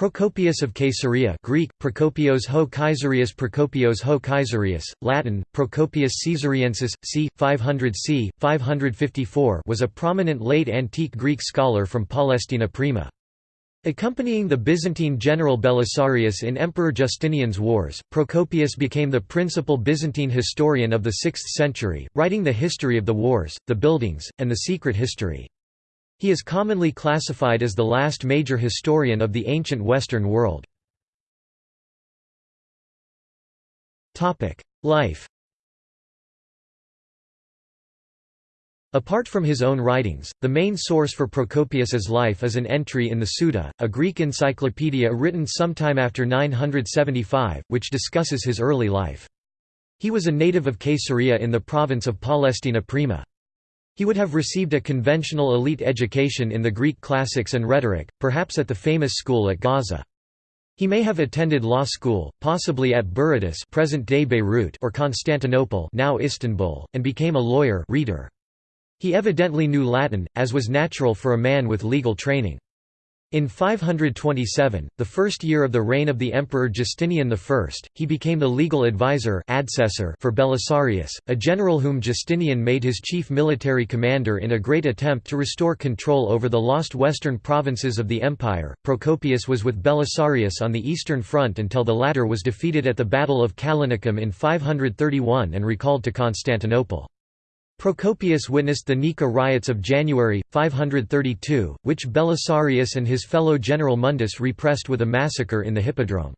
Procopius of Caesarea Greek, Procopios ho Caesarius Procopios ho Caesarius, Latin, Procopius Caesariensis, c. 500 c. 554 was a prominent late antique Greek scholar from Palestina Prima. Accompanying the Byzantine general Belisarius in Emperor Justinian's wars, Procopius became the principal Byzantine historian of the 6th century, writing the history of the wars, the buildings, and the secret history. He is commonly classified as the last major historian of the ancient Western world. Life Apart from his own writings, the main source for Procopius's life is an entry in the Suda, a Greek encyclopedia written sometime after 975, which discusses his early life. He was a native of Caesarea in the province of Palestina Prima. He would have received a conventional elite education in the Greek classics and rhetoric, perhaps at the famous school at Gaza. He may have attended law school, possibly at Berytus present-day Beirut or Constantinople now Istanbul, and became a lawyer reader. He evidently knew Latin, as was natural for a man with legal training. In 527, the first year of the reign of the Emperor Justinian I, he became the legal advisor for Belisarius, a general whom Justinian made his chief military commander in a great attempt to restore control over the lost western provinces of the empire. Procopius was with Belisarius on the eastern front until the latter was defeated at the Battle of Callinicum in 531 and recalled to Constantinople. Procopius witnessed the Nika riots of January, 532, which Belisarius and his fellow general Mundus repressed with a massacre in the Hippodrome.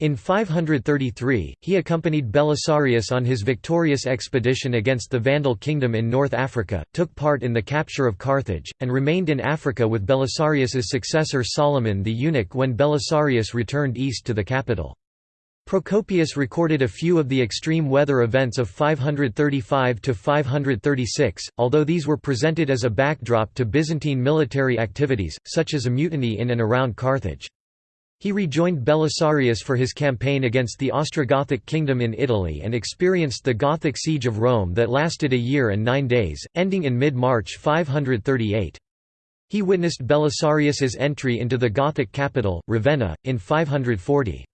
In 533, he accompanied Belisarius on his victorious expedition against the Vandal kingdom in North Africa, took part in the capture of Carthage, and remained in Africa with Belisarius's successor Solomon the eunuch when Belisarius returned east to the capital. Procopius recorded a few of the extreme weather events of 535–536, although these were presented as a backdrop to Byzantine military activities, such as a mutiny in and around Carthage. He rejoined Belisarius for his campaign against the Ostrogothic kingdom in Italy and experienced the Gothic siege of Rome that lasted a year and nine days, ending in mid-March 538. He witnessed Belisarius's entry into the Gothic capital, Ravenna, in 540.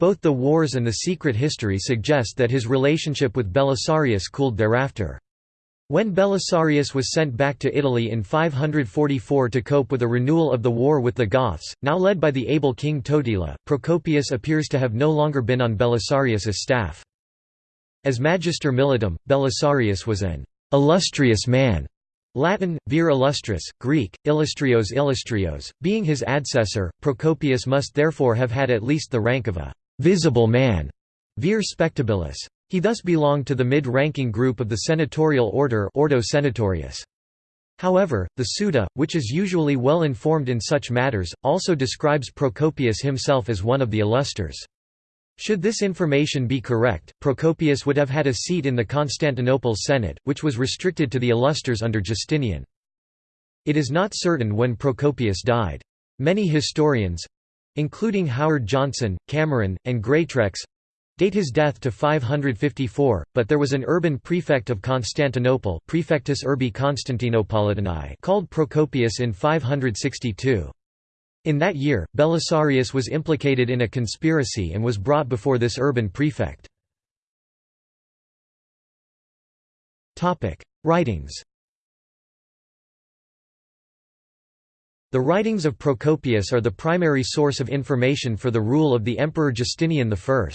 Both the wars and the secret history suggest that his relationship with Belisarius cooled thereafter. When Belisarius was sent back to Italy in 544 to cope with a renewal of the war with the Goths, now led by the able king Totila, Procopius appears to have no longer been on Belisarius's staff. As Magister Militum, Belisarius was an illustrious man Latin, vir illustris, Greek, illustrios illustrios, being his adsessor, Procopius must therefore have had at least the rank of a visible man, vir spectabilis. He thus belonged to the mid-ranking group of the senatorial order Ordo Senatorius. However, the Suda, which is usually well informed in such matters, also describes Procopius himself as one of the illustres. Should this information be correct, Procopius would have had a seat in the Constantinople Senate, which was restricted to the illustres under Justinian. It is not certain when Procopius died. Many historians, including Howard Johnston, Cameron, and Greatrex, date his death to 554, but there was an urban prefect of Constantinople Prefectus Urbi Constantinopolitanae called Procopius in 562. In that year, Belisarius was implicated in a conspiracy and was brought before this urban prefect. Writings The writings of Procopius are the primary source of information for the rule of the Emperor Justinian I.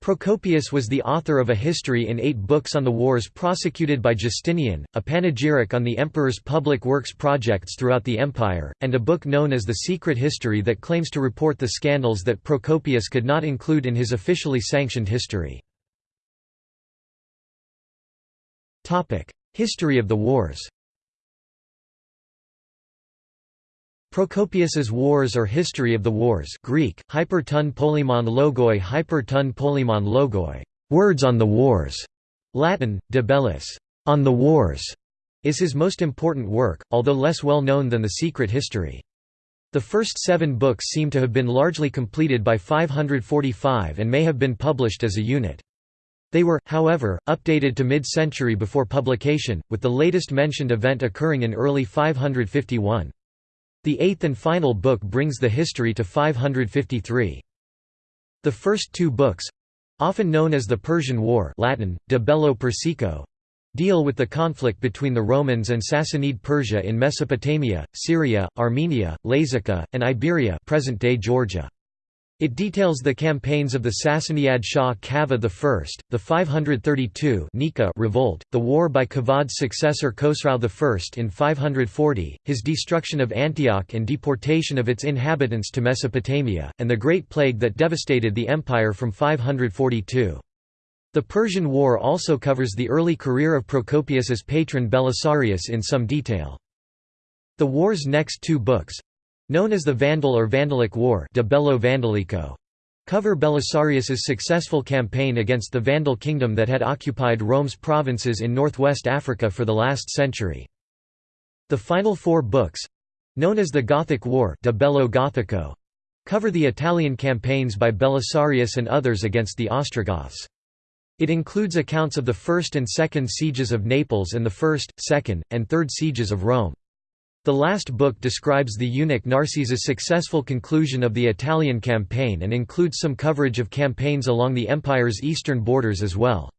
Procopius was the author of a history in eight books on the wars prosecuted by Justinian, a panegyric on the emperor's public works projects throughout the empire, and a book known as the Secret History that claims to report the scandals that Procopius could not include in his officially sanctioned history. History of the wars Procopius's Wars or History of the Wars Greek, hyper ton logoi hyper ton logoi, Words on the Wars, Latin, de bellis, On the Wars, is his most important work, although less well known than the Secret History. The first seven books seem to have been largely completed by 545 and may have been published as a unit. They were, however, updated to mid-century before publication, with the latest mentioned event occurring in early 551. The eighth and final book brings the history to 553. The first two books—often known as the Persian War Latin, De Bello Persico, deal with the conflict between the Romans and Sassanid Persia in Mesopotamia, Syria, Armenia, Lazica, and Iberia present-day Georgia. It details the campaigns of the Sassanid Shah Kavad I, the 532 Nika revolt, the war by Kavad's successor Khosrau I in 540, his destruction of Antioch and deportation of its inhabitants to Mesopotamia, and the Great Plague that devastated the empire from 542. The Persian War also covers the early career of Procopius's patron Belisarius in some detail. The war's next two books, Known as the Vandal or Vandalic War de Bello Vandalico, cover Belisarius's successful campaign against the Vandal kingdom that had occupied Rome's provinces in northwest Africa for the last century. The final four books—known as the Gothic War de Bello Gothico, cover the Italian campaigns by Belisarius and others against the Ostrogoths. It includes accounts of the first and second sieges of Naples and the first, second, and third sieges of Rome. The last book describes the eunuch Narses' successful conclusion of the Italian campaign and includes some coverage of campaigns along the empire's eastern borders as well.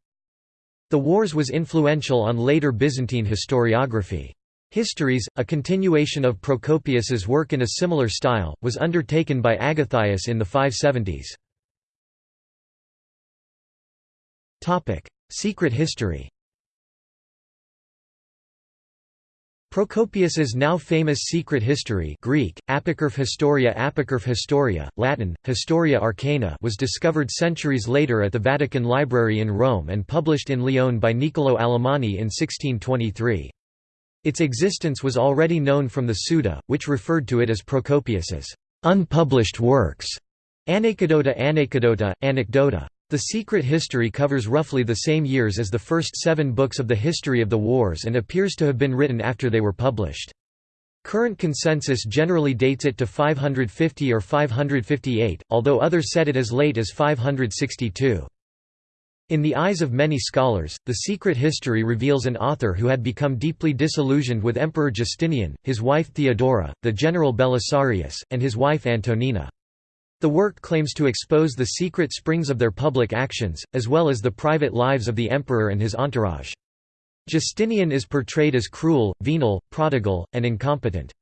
The wars was influential on later Byzantine historiography. Histories, a continuation of Procopius's work in a similar style, was undertaken by Agathias in the 570s. Secret history Procopius's now famous secret history Greek, Apocryph Historia Apocryph Historia, Latin, Historia Arcana was discovered centuries later at the Vatican Library in Rome and published in Lyon by Niccolò Alamanni in 1623. Its existence was already known from the Suda, which referred to it as Procopius's unpublished works. Anecdota Anecdota, Anecdota. The Secret History covers roughly the same years as the first seven books of the history of the wars and appears to have been written after they were published. Current consensus generally dates it to 550 or 558, although others set it as late as 562. In the eyes of many scholars, The Secret History reveals an author who had become deeply disillusioned with Emperor Justinian, his wife Theodora, the general Belisarius, and his wife Antonina. The work claims to expose the secret springs of their public actions, as well as the private lives of the emperor and his entourage. Justinian is portrayed as cruel, venal, prodigal, and incompetent.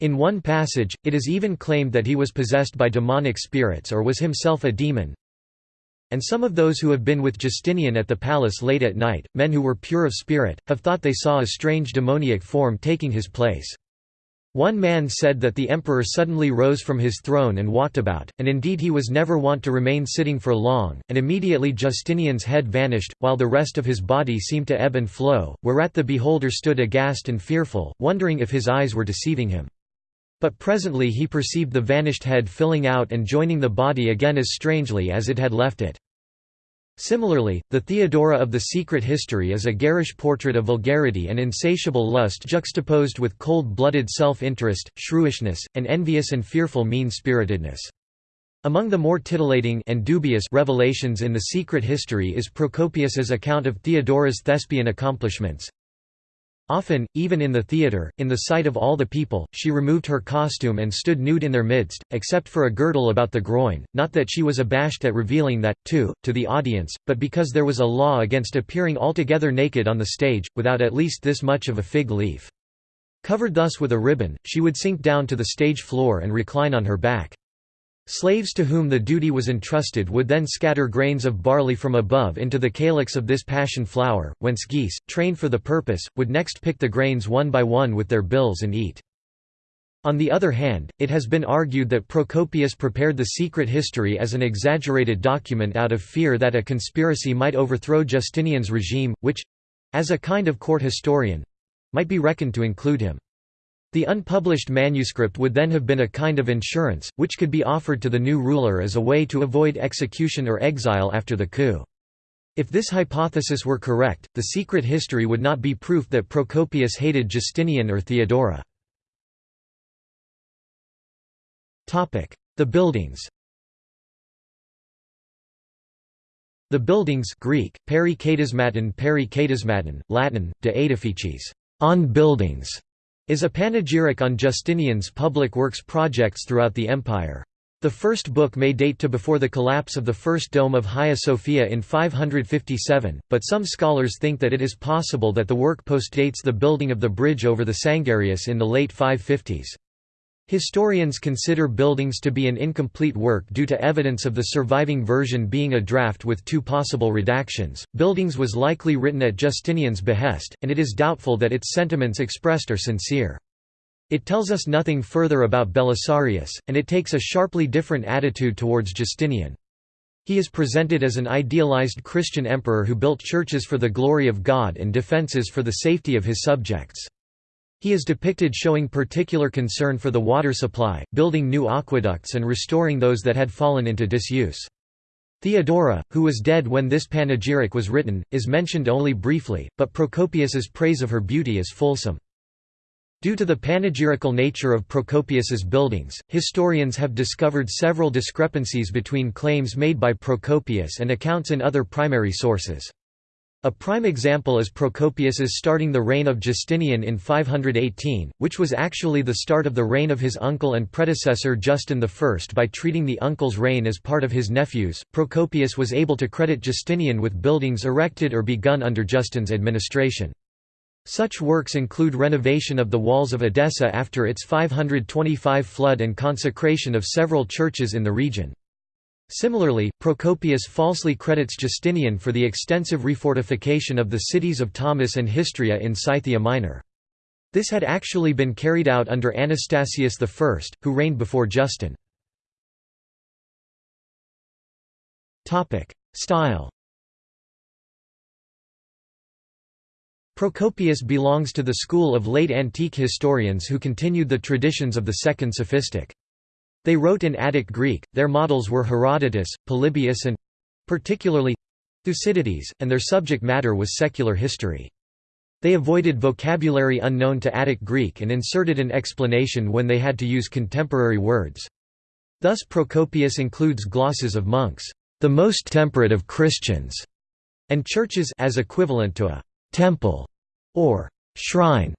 In one passage, it is even claimed that he was possessed by demonic spirits or was himself a demon. And some of those who have been with Justinian at the palace late at night, men who were pure of spirit, have thought they saw a strange demoniac form taking his place. One man said that the emperor suddenly rose from his throne and walked about, and indeed he was never wont to remain sitting for long, and immediately Justinian's head vanished, while the rest of his body seemed to ebb and flow, whereat the beholder stood aghast and fearful, wondering if his eyes were deceiving him. But presently he perceived the vanished head filling out and joining the body again as strangely as it had left it. Similarly, the Theodora of the Secret History is a garish portrait of vulgarity and insatiable lust juxtaposed with cold-blooded self-interest, shrewishness, and envious and fearful mean-spiritedness. Among the more titillating and dubious revelations in the Secret History is Procopius's account of Theodora's thespian accomplishments, Often, even in the theatre, in the sight of all the people, she removed her costume and stood nude in their midst, except for a girdle about the groin, not that she was abashed at revealing that, too, to the audience, but because there was a law against appearing altogether naked on the stage, without at least this much of a fig leaf. Covered thus with a ribbon, she would sink down to the stage floor and recline on her back. Slaves to whom the duty was entrusted would then scatter grains of barley from above into the calyx of this passion flower, whence geese, trained for the purpose, would next pick the grains one by one with their bills and eat. On the other hand, it has been argued that Procopius prepared the secret history as an exaggerated document out of fear that a conspiracy might overthrow Justinian's regime, which—as a kind of court historian—might be reckoned to include him. The unpublished manuscript would then have been a kind of insurance, which could be offered to the new ruler as a way to avoid execution or exile after the coup. If this hypothesis were correct, the secret history would not be proof that Procopius hated Justinian or Theodora. The buildings The buildings Greek, peri Latin, de edifices on buildings, is a panegyric on Justinian's public works projects throughout the empire. The first book may date to before the collapse of the first dome of Hagia Sophia in 557, but some scholars think that it is possible that the work postdates the building of the bridge over the Sangarius in the late 550s. Historians consider Buildings to be an incomplete work due to evidence of the surviving version being a draft with two possible redactions. Buildings was likely written at Justinian's behest, and it is doubtful that its sentiments expressed are sincere. It tells us nothing further about Belisarius, and it takes a sharply different attitude towards Justinian. He is presented as an idealized Christian emperor who built churches for the glory of God and defences for the safety of his subjects. He is depicted showing particular concern for the water supply, building new aqueducts and restoring those that had fallen into disuse. Theodora, who was dead when this panegyric was written, is mentioned only briefly, but Procopius's praise of her beauty is fulsome. Due to the panegyrical nature of Procopius's buildings, historians have discovered several discrepancies between claims made by Procopius and accounts in other primary sources. A prime example is Procopius's starting the reign of Justinian in 518, which was actually the start of the reign of his uncle and predecessor Justin I. By treating the uncle's reign as part of his nephew's, Procopius was able to credit Justinian with buildings erected or begun under Justin's administration. Such works include renovation of the walls of Edessa after its 525 flood and consecration of several churches in the region. Similarly, Procopius falsely credits Justinian for the extensive refortification of the cities of Tomis and Histria in Scythia Minor. This had actually been carried out under Anastasius I, who reigned before Justin. Style Procopius belongs to the school of late antique historians who continued the traditions of the Second Sophistic. They wrote in Attic Greek, their models were Herodotus, Polybius and—particularly Thucydides, and their subject matter was secular history. They avoided vocabulary unknown to Attic Greek and inserted an explanation when they had to use contemporary words. Thus Procopius includes glosses of monks, the most temperate of Christians, and churches as equivalent to a temple or shrine.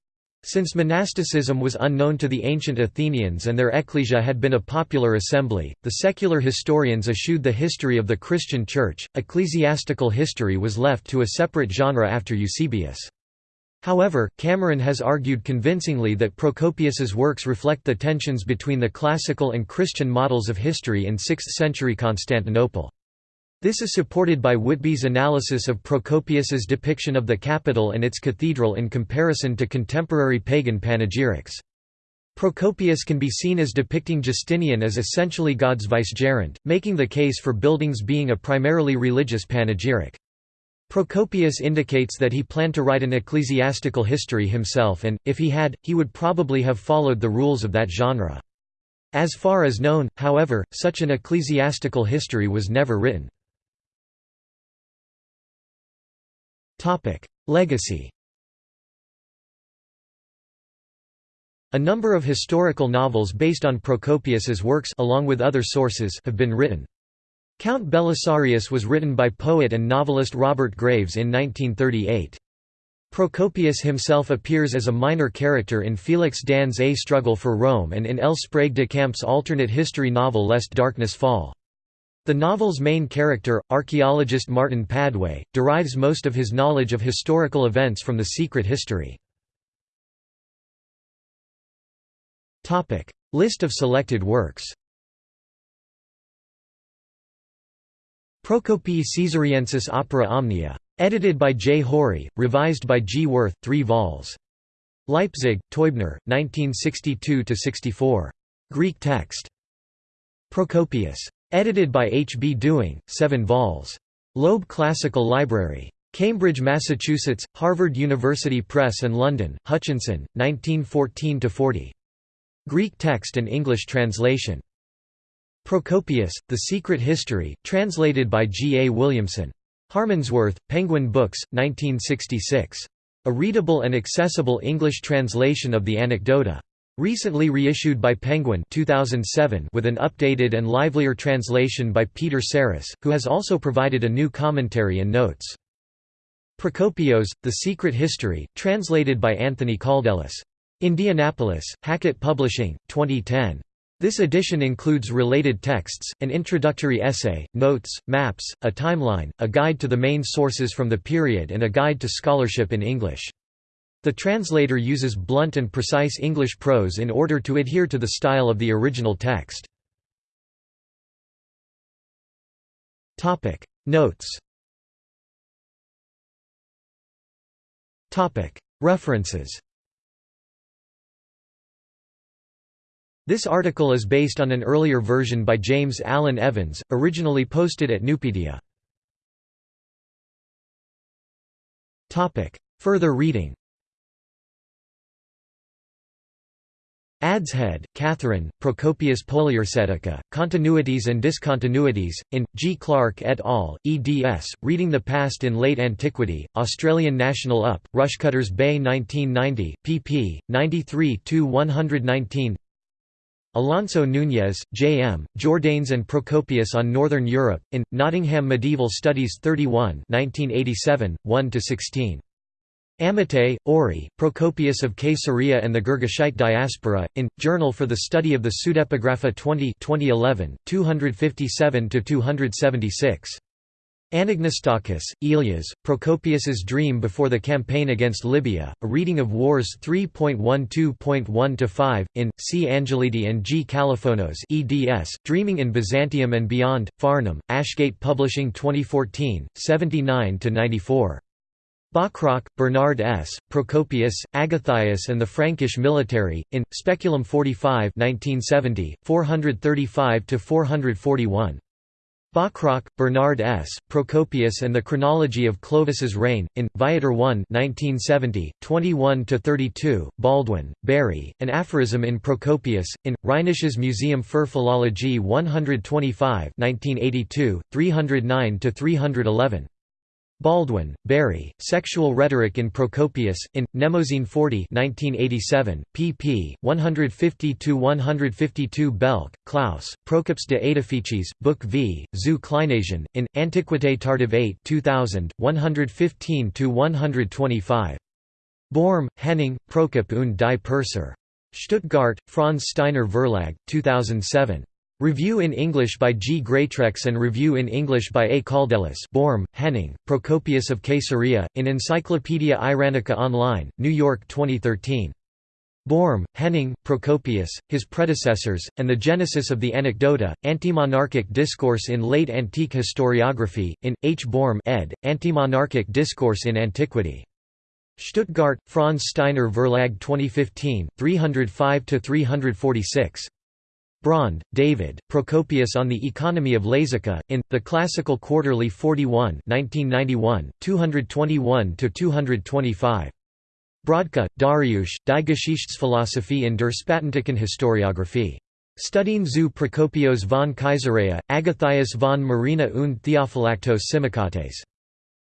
Since monasticism was unknown to the ancient Athenians and their ecclesia had been a popular assembly, the secular historians eschewed the history of the Christian Church. Ecclesiastical history was left to a separate genre after Eusebius. However, Cameron has argued convincingly that Procopius's works reflect the tensions between the classical and Christian models of history in 6th-century Constantinople. This is supported by Whitby's analysis of Procopius's depiction of the capital and its cathedral in comparison to contemporary pagan panegyrics. Procopius can be seen as depicting Justinian as essentially God's vicegerent, making the case for buildings being a primarily religious panegyric. Procopius indicates that he planned to write an ecclesiastical history himself and, if he had, he would probably have followed the rules of that genre. As far as known, however, such an ecclesiastical history was never written. Legacy A number of historical novels based on Procopius's works along with other sources have been written. Count Belisarius was written by poet and novelist Robert Graves in 1938. Procopius himself appears as a minor character in Felix Dahn's A Struggle for Rome and in L. Sprague de Camp's alternate history novel Lest Darkness Fall. The novel's main character, archaeologist Martin Padway, derives most of his knowledge of historical events from the secret history. List of selected works Procopii Caesariensis Opera Omnia. Edited by J. Haury, revised by G. Wirth, 3 vols. Leipzig, Teubner, 1962–64. Greek text. Procopius. Edited by H. B. Dewing, 7 vols. Loeb Classical Library. Cambridge, Massachusetts, Harvard University Press and London, Hutchinson, 1914–40. Greek text and English translation. Procopius, The Secret History, translated by G. A. Williamson. Harmondsworth, Penguin Books, 1966. A readable and accessible English translation of the Anecdota. Recently reissued by Penguin 2007 with an updated and livelier translation by Peter Sarris, who has also provided a new commentary and notes. Procopios, The Secret History, translated by Anthony Kaldellis. Indianapolis, Hackett Publishing, 2010. This edition includes related texts, an introductory essay, notes, maps, a timeline, a guide to the main sources from the period and a guide to scholarship in English. The translator uses blunt and precise English prose in order to adhere to the style of the original text. Notes. References. This article is based on an earlier version by James Allen Evans, originally posted at Nupedia. Further reading Adshead, Catherine, Procopius Poliorcetica, Continuities and Discontinuities, in, G. Clark et al., eds, Reading the Past in Late Antiquity, Australian National Up, Rushcutters Bay 1990, pp. 93–119 Alonso Núñez, J. M., Jordanes and Procopius on Northern Europe, in, Nottingham Medieval Studies 31 1987, 1–16. Amate, Ori, Procopius of Caesarea and the Girgashite Diaspora, in, Journal for the Study of the Pseudepigrapha 20 2011, 257–276. Anagnostakis, Elias, Procopius's Dream Before the Campaign Against Libya, a reading of Wars 3.12.1-5, in, C. Angelidi and G. Kallifonos eds, Dreaming in Byzantium and Beyond, Farnham, Ashgate Publishing 2014, 79–94. Bachrach, Bernard S., Procopius, Agathias and the Frankish Military, in, Speculum 45 1970, 435–441. Bachrach, Bernard S., Procopius and the Chronology of Clovis's Reign, in, Viator 1 1970, 21–32, Baldwin, Barry, An Aphorism in Procopius, in, Rheinisches Museum für Philologie 125 1982, 309–311. Baldwin, Barry, Sexual Rhetoric in Procopius, in, Mnemosyne 40 1987, pp. 150–152 Belke, Klaus, Procops de Aedifices, Book v, zu Kleinasien, in, Antiquité tardive 8 2000, 115–125. Borm, Henning, Prokop und die Perser. Stuttgart, Franz Steiner Verlag, 2007. Review in English by G. Greatrex and Review in English by A. Kaldellis Borm, Henning, Procopius of Caesarea, in Encyclopaedia Iranica Online, New York 2013. Borm, Henning, Procopius, his predecessors, and the genesis of the Anecdota, Antimonarchic Discourse in Late Antique Historiography, in, H. Borm ed., Antimonarchic Discourse in Antiquity. Stuttgart, Franz Steiner Verlag 2015, 305–346. Braund, David, Procopius on the Economy of Lazica, in, The Classical Quarterly 41 1991, 221–225. Brodka, Dariusz, Die Geschichtsphilosophie in der Spätantiken Historiographie. Studien zu Procopios von Caesarea, Agathias von Myrina und Theophylactos Simokates.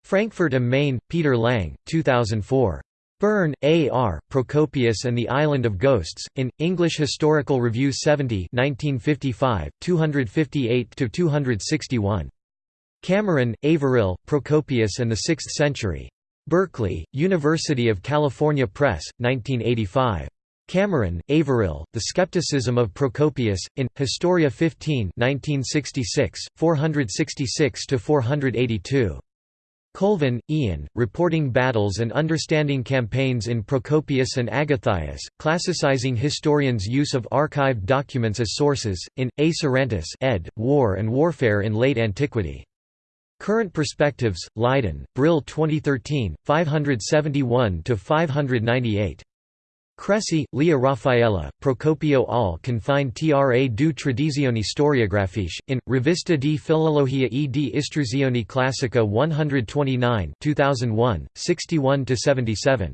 Frankfurt am Main, Peter Lang, 2004. Burn, A. R., Procopius and the Island of Ghosts, in, English Historical Review 70 1955, 258–261. Cameron, Averill, Procopius and the Sixth Century. Berkeley, University of California Press, 1985. Cameron, Averill, The Skepticism of Procopius, in, Historia 15 1966, 466–482. Colvin, Ian, Reporting Battles and Understanding Campaigns in Procopius and Agathias, Classicizing Historians' Use of Archived Documents as Sources, in, A. Sarantis ed., War and Warfare in Late Antiquity. Current Perspectives, Leiden, Brill 2013, 571–598. Cresci, Leah Raffaella, Procopio al confine tra due tradizioni storiographiche, in, Rivista di Filologia e di Istruzione Classica 129 2001, 61–77.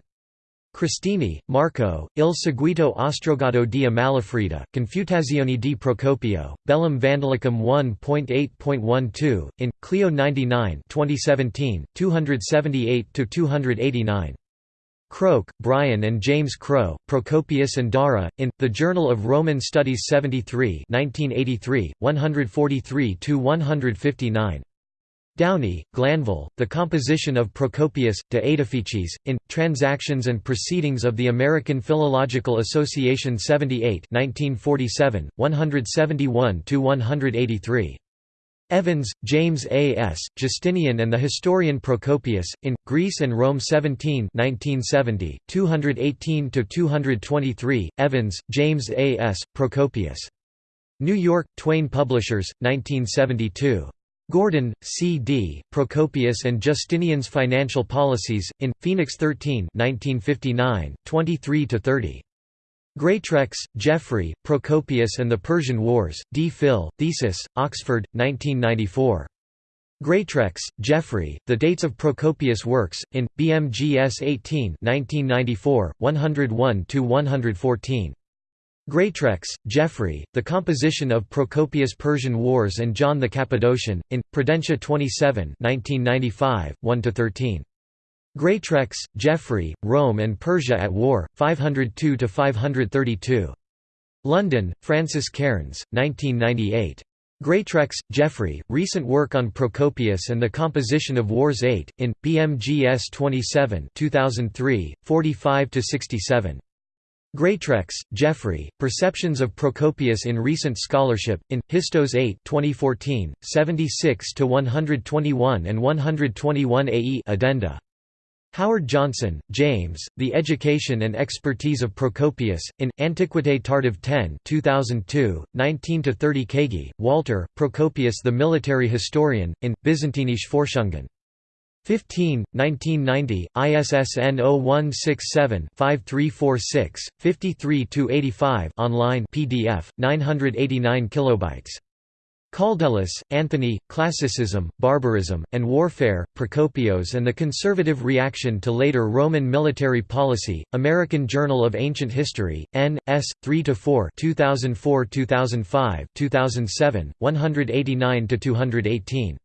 Cristini, Marco, Il seguito ostrogato di Amalafrida, Confutazioni di Procopio, Bellum Vandalicum 1.8.12, in, Clio 99 2017, 278–289. Croke, Brian and James Crow, Procopius and Dara, in, The Journal of Roman Studies 73 1983, 143–159. Downey, Glanville, The Composition of Procopius, De Aedifices, in, Transactions and Proceedings of the American Philological Association 78 1947, 171–183. Evans, James A. S., Justinian and the Historian Procopius, in, Greece and Rome 17 1970, 218–223, Evans, James A. S., Procopius. New York, Twayne Publishers, 1972. Gordon, C. D., Procopius and Justinian's Financial Policies, in, Phoenix 13 1959, 23–30. Greatrex, Geoffrey, Procopius and the Persian Wars, D. Phil, Thesis, Oxford, 1994. Greatrex, Geoffrey, The Dates of Procopius' Works, in, BMGS 18 1994, 101–114. Greatrex, Geoffrey, The Composition of Procopius' Persian Wars and John the Cappadocian, in, Prudentia 27 1995, 1–13. Greatrex, Geoffrey, Rome and Persia at War, 502–532. London, Francis Cairns, 1998. Greatrex, Geoffrey, Recent Work on Procopius and the Composition of Wars 8, in, BMGS 27 2003, 45–67. Greatrex, Geoffrey, Perceptions of Procopius in Recent Scholarship, in, Histos 8 2014, 76–121 and 121 AE Addenda. Howard Johnston, James, The Education and Expertise of Procopius, in, Antiquité tardive 10 2002, 19–30 Kaegi, Walter, Procopius the Military Historian, in, Byzantinische Forschungen. 15, 1990, ISSN 0167-5346, 53–85 online PDF, 989 kilobytes. Kaldellis, Anthony, Classicism, Barbarism, and Warfare, Procopios and the Conservative Reaction to Later Roman Military Policy, American Journal of Ancient History, N. S. 3–4 2004–2005, 2007, 189–218.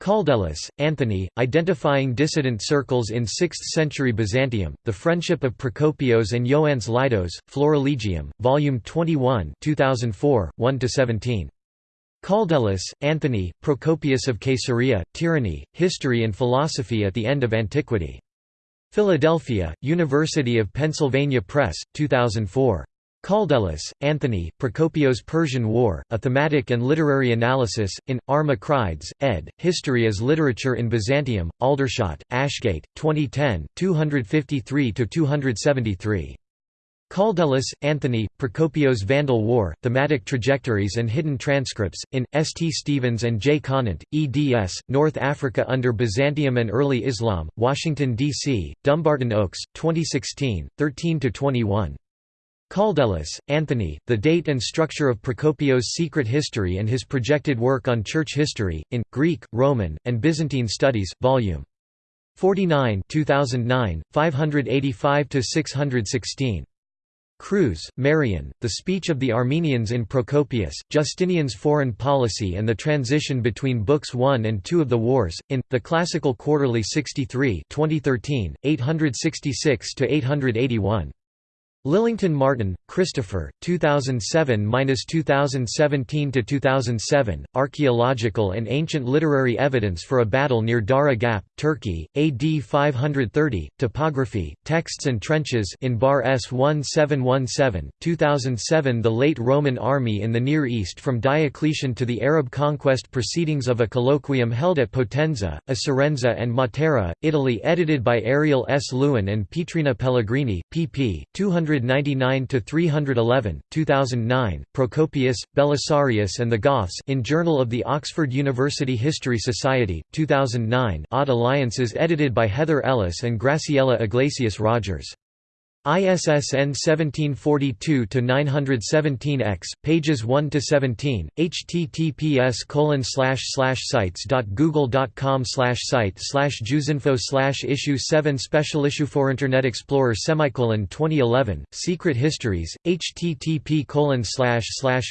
Kaldellis, Anthony, Identifying Dissident Circles in Sixth-Century Byzantium, The Friendship of Procopios and Ioannis Leidos, Florilegium, Volume 21 2004, 1–17. Kaldellis, Anthony, Procopius of Caesarea, Tyranny, History and Philosophy at the End of Antiquity. Philadelphia, University of Pennsylvania Press, 2004. Kaldellis, Anthony, Procopios Persian War, A Thematic and Literary Analysis, in, R. Macrides, ed., History as Literature in Byzantium, Aldershot, Ashgate, 2010, 253–273. Kaldellis, Anthony, Procopios Vandal War, Thematic Trajectories and Hidden Transcripts, in, S. T. Stevens and J. Conant, eds., North Africa under Byzantium and Early Islam, Washington, D.C., Dumbarton Oaks, 2016, 13–21. Kaldellis, Anthony, The Date and Structure of Procopios' Secret History and His Projected Work on Church History, in, Greek, Roman, and Byzantine Studies, Vol. 49 2009, 585–616. Kruse, Marion, The Speech of the Armenians in Procopius, Justinian's Foreign Policy and the Transition Between Books 1 and 2 of the Wars, in, The Classical Quarterly 63 2013, 866–881. Lillington Martin, Christopher, 2007–2017–2007, Archaeological and Ancient Literary Evidence for a Battle near Dara Gap, Turkey, AD 530, Topography, Texts and Trenches in Bar S 1717, 2007 The Late Roman Army in the Near East from Diocletian to the Arab Conquest Proceedings of a Colloquium held at Potenza, Acerenza and Matera, Italy edited by Ariel S. Lewin and Pietrina Pellegrini, pp. 200 299–311, 2009, Procopius, Belisarius and the Goths in Journal of the Oxford University History Society, 2009 Odd Alliances edited by Heather Ellis and Graciela Iglesias Rogers. ISSN 1742-917-X, pages 1–17, https sites.google.com site juzinfo issue 7 special issue for Internet Explorer semicolon 2011, Secret Histories, http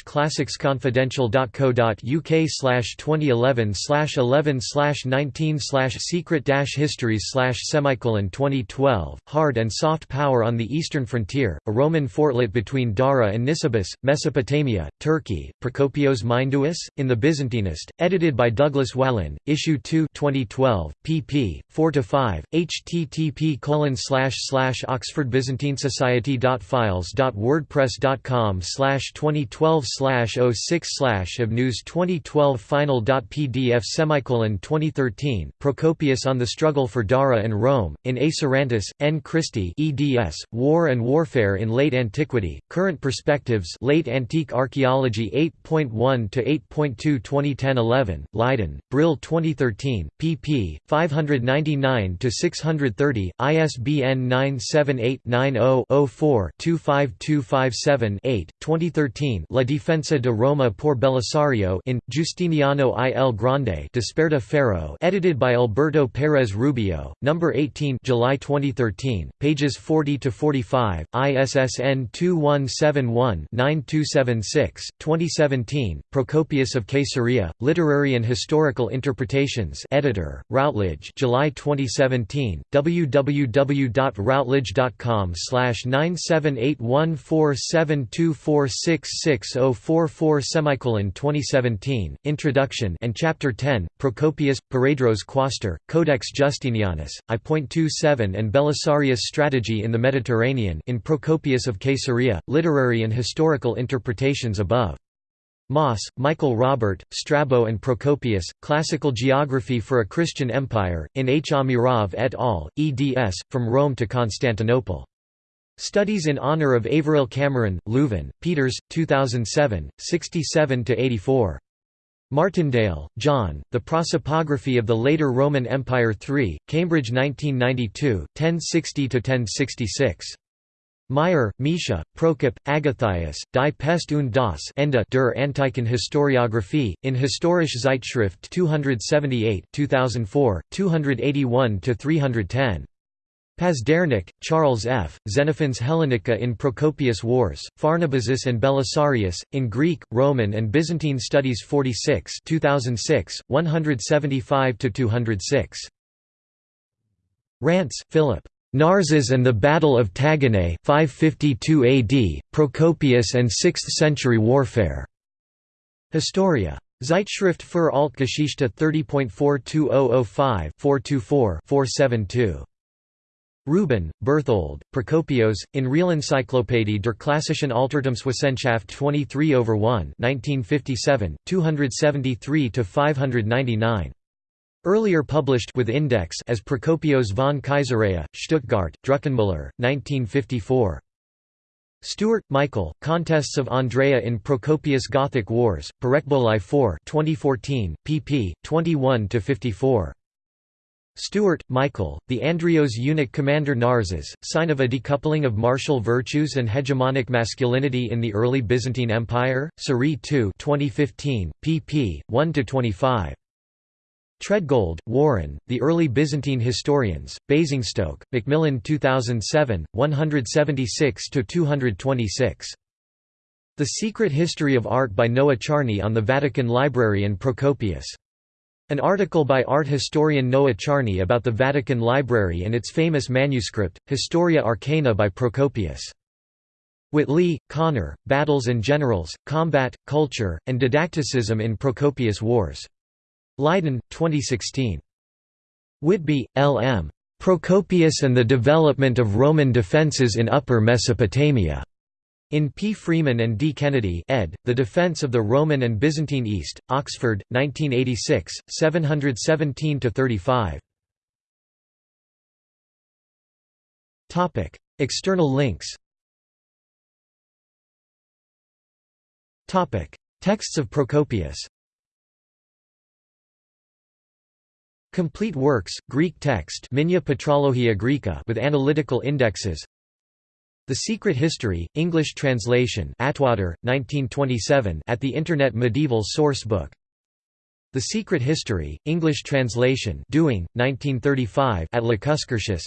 classicsconfidential.co.uk 2011 11 19 secret histories semicolon 2012, Hard and Soft Power on the the eastern frontier, a Roman fortlet between Dara and Nisibis, Mesopotamia, Turkey, Prokopios Mindouis, in the Byzantinist, edited by Douglas Whalin, Issue 2 2012, pp. 4–5, http colon slash slash oxfordbyzantinesociety.files.wordpress.com 2012 slash 06 slash of news 2012 final.pdf semicolon 2013, Procopius on the Struggle for Dara and Rome, in A. Sarantis, N. Christie eds, War and Warfare in Late Antiquity, Current Perspectives Late Antique Archaeology 8.1 to 8.2 2010-11, Leiden, Brill 2013, pp. 599 to 630, ISBN 978-90-04-25257-8, 2013 La Difensa de Roma por Belisario in, Justiniano I. L. Grande Desperta Ferro edited by Alberto Pérez Rubio, No. 18 July 2013, pages 40–45, ISSN 2171-9276, 2017, Procopius of Caesarea, Literary and Historical Interpretations editor, Routledge July 2017, www.routledge.com 9781472466044 semicolon 2017, Introduction and Chapter 10, Procopius, Paredros Quaestor, Codex Justinianus, I.27 and Belisarius Strategy in the Mediterranean in Procopius of Caesarea, Literary and Historical Interpretations above. Moss, Michael Robert, Strabo and Procopius, Classical Geography for a Christian Empire, in H. Amirav et al., eds. From Rome to Constantinople. Studies in honor of Averil Cameron, Leuven, Peeters, 2007, 67–84. Martindale, John, The Prosopography of the Later Roman Empire 3, Cambridge 1992, 1060–1066. Meier, Mischa, Prokop, Agathias, Die Pest und das Ende der Antiken Historiographie, in Historische Zeitschrift 278 2004, 281–310. Pazdernik, Charles F., Xenophon's Hellenica in Procopius Wars, Pharnabazus and Belisarius, in Greek, Roman and Byzantine Studies 46 2006, 175–206. Rance, Philip. Narses and the Battle of Taginae 552 AD, Procopius and 6th-century warfare. Historia. Zeitschrift für Altgeschichte 30.42005 424 472. Rubin, Berthold, Procopios, in Real Realencyclopädie der klassischen Altertumswissenschaft 23 over 1 1957, 273–599. Earlier published with index as Procopios von Caesarea, Stuttgart, Druckenmüller, 1954. Stewart, Michael, Contests of Andreia in Procopius Gothic Wars, Parekboli 4 2014, pp. 21–54. Stewart, Michael, The Andreios eunuch commander Narses, Sign of a Decoupling of Martial Virtues and Hegemonic Masculinity in the Early Byzantine Empire, Sari 2 2015, pp. 1–25. Treadgold, Warren, The Early Byzantine Historians, Basingstoke, Macmillan 2007, 176–226. The Secret History of Art by Noah Charney on the Vatican Library and Procopius. An article by art historian Noah Charney about the Vatican Library and its famous manuscript, Historia Arcana by Procopius. Whitley, Connor, Battles and Generals, Combat, Culture, and Didacticism in Procopius Wars. Leiden, 2016. Whitby, L. M. Procopius and the Development of Roman Defences in Upper Mesopotamia. In P. Freeman and D. Kennedy ed., The Defense of the Roman and Byzantine East, Oxford, 1986, 717–35. External links Texts of Procopius Complete works, Greek text with analytical indexes The Secret History, English translation Atwater, 1927 at the Internet Medieval Source Book. The Secret History, English translation Dewing, 1935 at Lacuscurtius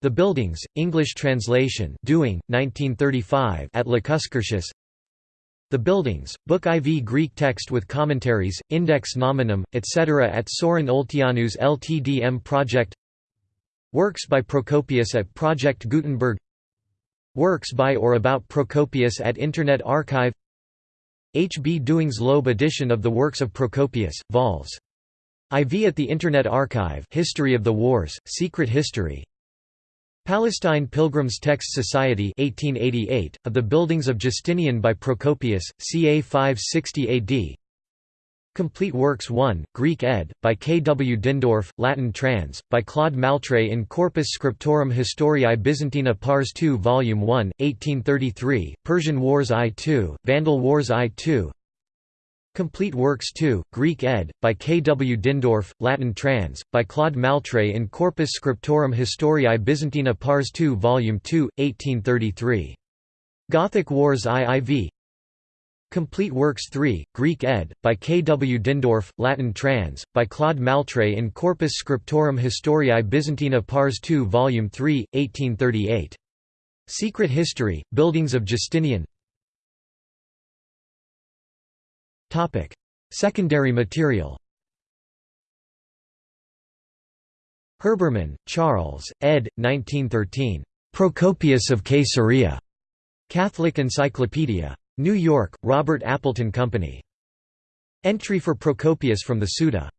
The Buildings, English translation Dewing, 1935 at Lacuscurtius the Buildings, Book IV Greek text with commentaries, Index Nominum, etc. at Sorin Olteanu's LTDM Project. Works by Procopius at Project Gutenberg Works by or about Procopius at Internet Archive H. B. Dewing's Loeb edition of the works of Procopius, vols. IV at the Internet Archive History of the Wars, Secret History Palestine Pilgrims Text Society 1888, of the buildings of Justinian by Procopius, ca 560 AD Complete Works 1, Greek ed., by K. W. Dindorf, Latin trans., by Claude Maltret in Corpus Scriptorum Historiae Byzantina Pars II Vol. 1, 1833, Persian Wars I-II, Vandal Wars I-II Complete Works 2, Greek ed., by K. W. Dindorf, Latin trans., by Claude Maltret in Corpus Scriptorum Historiae Byzantina Pars II Vol. 2, 1833. Gothic Wars IIV Complete Works 3, Greek ed., by K. W. Dindorf, Latin trans., by Claude Maltret in Corpus Scriptorum Historiae Byzantina Pars II Vol. 3, 1838. Secret History, Buildings of Justinian Secondary material Herbermann, Charles, ed. 1913. Procopius of Caesarea. Catholic Encyclopedia. New York, Robert Appleton Company. Entry for Procopius from the Suda.